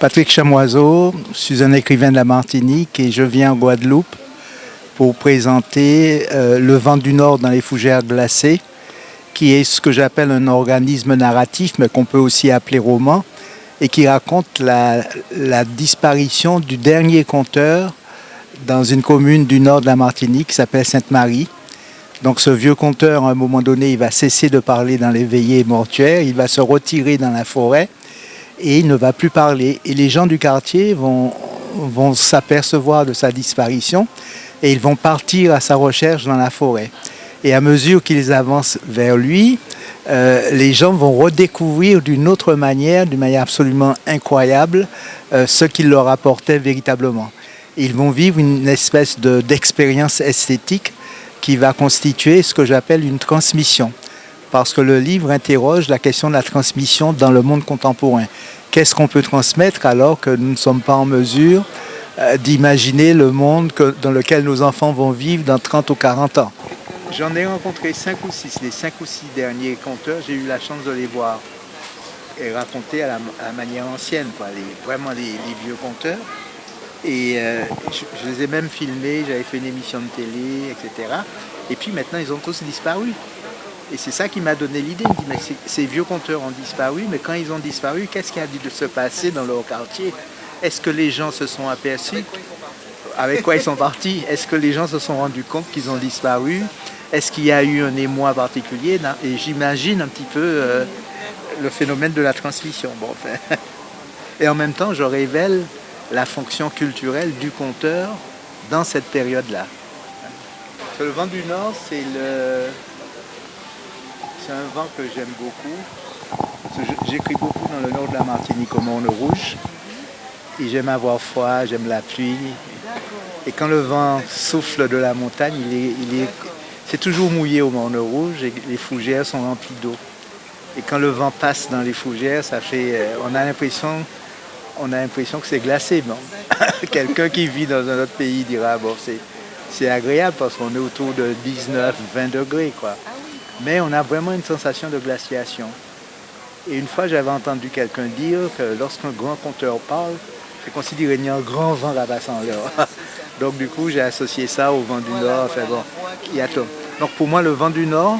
Patrick Chamoiseau, un écrivain de la Martinique et je viens en Guadeloupe pour présenter euh, Le vent du Nord dans les fougères glacées, qui est ce que j'appelle un organisme narratif, mais qu'on peut aussi appeler roman, et qui raconte la, la, disparition du dernier conteur dans une commune du nord de la Martinique qui s'appelle Sainte-Marie. Donc ce vieux conteur, à un moment donné, il va cesser de parler dans les veillées mortuaires, il va se retirer dans la forêt, et il ne va plus parler. Et les gens du quartier vont, vont s'apercevoir de sa disparition et ils vont partir à sa recherche dans la forêt. Et à mesure qu'ils avancent vers lui, euh, les gens vont redécouvrir d'une autre manière, d'une manière absolument incroyable, euh, ce qu'il leur apportait véritablement. Ils vont vivre une espèce d'expérience esthétique qui va constituer ce que j'appelle une transmission parce que le livre interroge la question de la transmission dans le monde contemporain. Qu'est-ce qu'on peut transmettre alors que nous ne sommes pas en mesure euh, d'imaginer le monde dans lequel nos enfants vont vivre dans 30 ou 40 ans? J'en ai rencontré 5 ou 6, les 5 ou 6 derniers conteurs, j'ai eu la chance de les voir et raconter à la, manière ancienne, vraiment les, vieux conteurs. Et euh, je, les ai même filmés, j'avais fait une émission de télé, etc. Et puis maintenant, ils ont tous disparu. Et c'est ça qui m'a donné l'idée. Il me dit, mais ces vieux compteurs ont disparu, mais quand ils ont disparu, qu'est-ce qui a dû se passer dans leur quartier? Est-ce que les gens se sont aperçus? Avec quoi ils sont partis? Est-ce que les gens se sont rendus compte qu'ils ont disparu? Est-ce qu'il y a eu un émoi particulier? Et j'imagine un petit peu euh, le phénomène de la transmission. Bon, Et en même temps, je révèle la fonction culturelle du conteur dans cette période-là. Le vent du Nord, c'est le, c'est un vent que j'aime beaucoup. J'écris beaucoup dans le nord de la Martinique au Monde Rouge. Et j'aime avoir froid, j'aime la pluie. Et quand le vent souffle de la montagne, il est, c'est toujours mouillé au Monde Rouge et les fougères sont remplies d'eau. Et quand le vent passe dans les fougères, ça fait, euh, on a l'impression, on a l'impression que c'est glacé. Bon. Quelqu'un qui vit dans un autre pays dira bon, c'est agréable parce qu'on est autour de 19, 20 degrés quoi mais on a vraiment une sensation de glaciation. Et une fois, j'avais entendu quelqu'un dire que lorsqu'un grand conteur parle, c'est considéré qu'il y a un grand vent là-bas sans l'heure. Donc du coup, j'ai associé ça au vent du Nord. Enfin bon, il y a tout. Donc pour moi, le vent du Nord,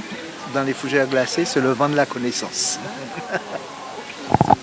dans les fougères glacées, c'est le vent de la connaissance.